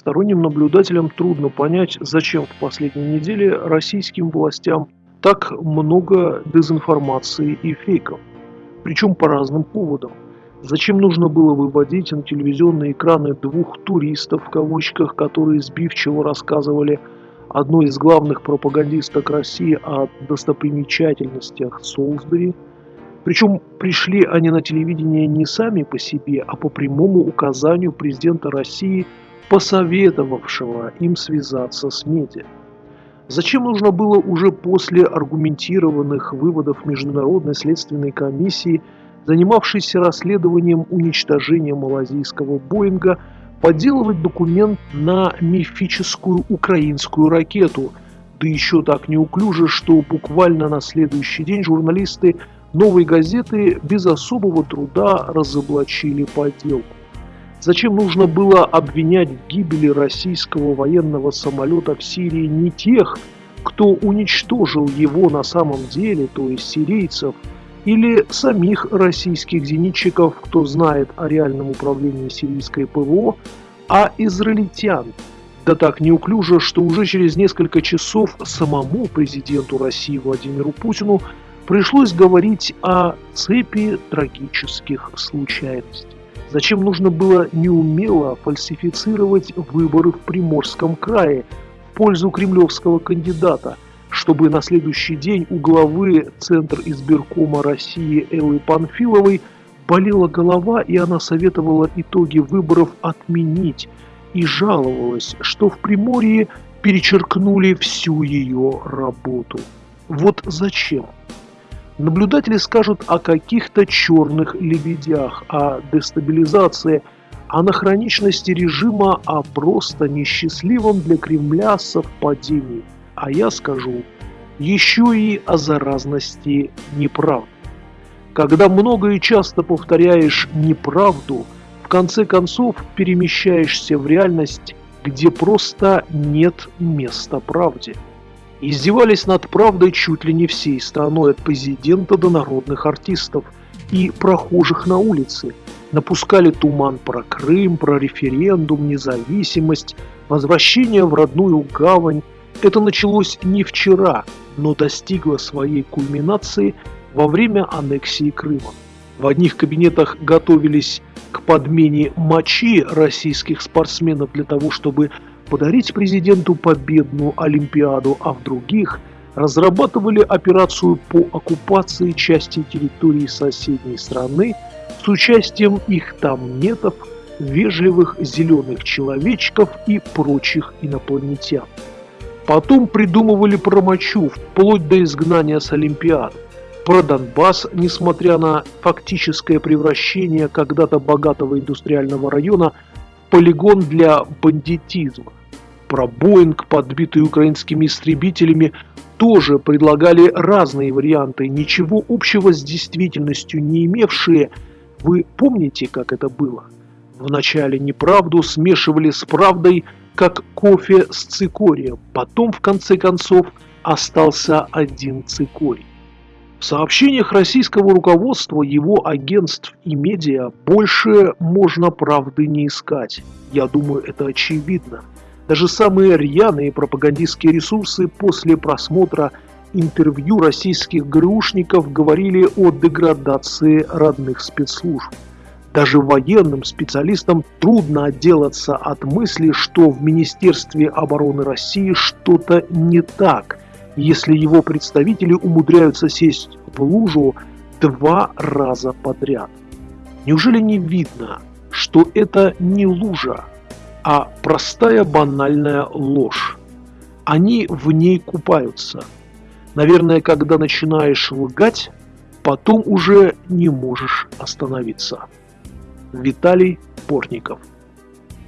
Сторонним наблюдателям трудно понять, зачем в последние недели российским властям так много дезинформации и фейков, причем по разным поводам. Зачем нужно было выводить на телевизионные экраны двух «туристов», в кавычках, которые сбивчиво рассказывали одной из главных пропагандисток России о достопримечательностях Солсбери. Причем пришли они на телевидение не сами по себе, а по прямому указанию президента России, посоветовавшего им связаться с медиа. Зачем нужно было уже после аргументированных выводов Международной следственной комиссии – занимавшийся расследованием уничтожения малазийского Боинга, подделывать документ на мифическую украинскую ракету, да еще так неуклюже, что буквально на следующий день журналисты «Новой газеты» без особого труда разоблачили подделку. Зачем нужно было обвинять в гибели российского военного самолета в Сирии не тех, кто уничтожил его на самом деле, то есть сирийцев, или самих российских зенитчиков, кто знает о реальном управлении сирийской ПВО, а израильтян. Да так неуклюже, что уже через несколько часов самому президенту России Владимиру Путину пришлось говорить о цепи трагических случайностей. Зачем нужно было неумело фальсифицировать выборы в Приморском крае в пользу кремлевского кандидата – чтобы на следующий день у главы Центр избиркома России Эллы Панфиловой болела голова, и она советовала итоги выборов отменить и жаловалась, что в Приморье перечеркнули всю ее работу. Вот зачем? Наблюдатели скажут о каких-то черных лебедях, о дестабилизации, о нахроничности режима, о просто несчастливом для Кремля совпадении – а я скажу еще и о заразности неправд. Когда много и часто повторяешь неправду, в конце концов перемещаешься в реальность, где просто нет места правде. Издевались над правдой чуть ли не всей страной, от президента до народных артистов и прохожих на улице. Напускали туман про Крым, про референдум, независимость, возвращение в родную гавань, это началось не вчера, но достигло своей кульминации во время аннексии Крыма. В одних кабинетах готовились к подмене мочи российских спортсменов для того, чтобы подарить президенту победную Олимпиаду, а в других разрабатывали операцию по оккупации части территории соседней страны с участием их там нетов, вежливых зеленых человечков и прочих инопланетян. Потом придумывали про мочу, вплоть до изгнания с Олимпиад. Про Донбасс, несмотря на фактическое превращение когда-то богатого индустриального района в полигон для бандитизма. Про Боинг, подбитый украинскими истребителями, тоже предлагали разные варианты, ничего общего с действительностью не имевшие. Вы помните, как это было? Вначале неправду смешивали с правдой – как кофе с цикорием. Потом, в конце концов, остался один цикорий. В сообщениях российского руководства, его агентств и медиа больше можно правды не искать. Я думаю, это очевидно. Даже самые рьяные пропагандистские ресурсы после просмотра интервью российских ГРУшников говорили о деградации родных спецслужб. Даже военным специалистам трудно отделаться от мысли, что в Министерстве обороны России что-то не так, если его представители умудряются сесть в лужу два раза подряд. Неужели не видно, что это не лужа, а простая банальная ложь? Они в ней купаются. Наверное, когда начинаешь лгать, потом уже не можешь остановиться. Виталий Портников.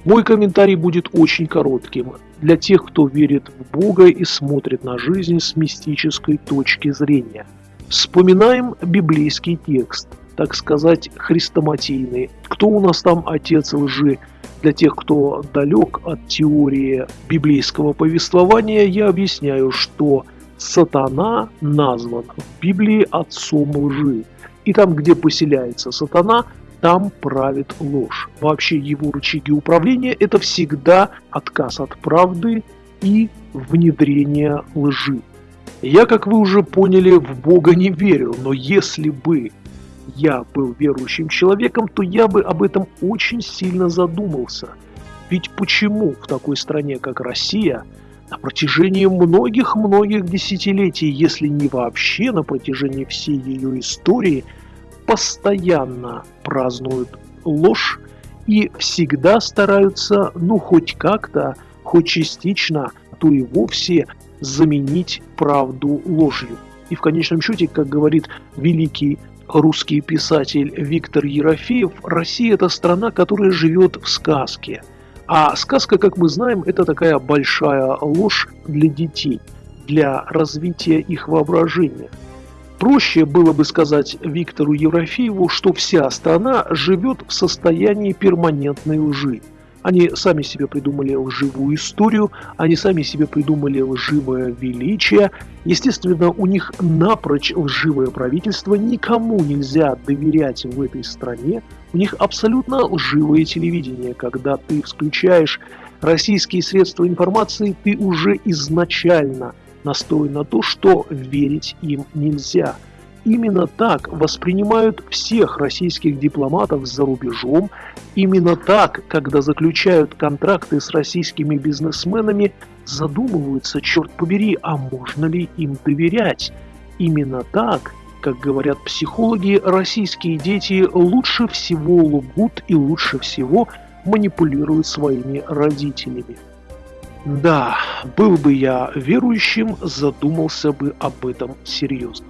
Мой комментарий будет очень коротким. Для тех, кто верит в Бога и смотрит на жизнь с мистической точки зрения. Вспоминаем библейский текст, так сказать, хрестоматийный. Кто у нас там отец лжи? Для тех, кто далек от теории библейского повествования, я объясняю, что сатана назван в Библии отцом лжи. И там, где поселяется сатана, там правит ложь. Вообще его рычаги управления – это всегда отказ от правды и внедрение лжи. Я, как вы уже поняли, в Бога не верю, но если бы я был верующим человеком, то я бы об этом очень сильно задумался. Ведь почему в такой стране, как Россия, на протяжении многих-многих десятилетий, если не вообще на протяжении всей ее истории, постоянно празднуют ложь и всегда стараются, ну, хоть как-то, хоть частично, то и вовсе заменить правду ложью. И в конечном счете, как говорит великий русский писатель Виктор Ерофеев, Россия – это страна, которая живет в сказке. А сказка, как мы знаем, это такая большая ложь для детей, для развития их воображения. Проще было бы сказать Виктору Ерофееву, что вся страна живет в состоянии перманентной лжи – они сами себе придумали лживую историю, они сами себе придумали лживое величие. Естественно, у них напрочь лживое правительство, никому нельзя доверять в этой стране. У них абсолютно лживое телевидение. Когда ты включаешь российские средства информации, ты уже изначально настроен на то, что верить им нельзя – Именно так воспринимают всех российских дипломатов за рубежом. Именно так, когда заключают контракты с российскими бизнесменами, задумываются, черт побери, а можно ли им доверять. Именно так, как говорят психологи, российские дети лучше всего лгут и лучше всего манипулируют своими родителями. Да, был бы я верующим, задумался бы об этом серьезно.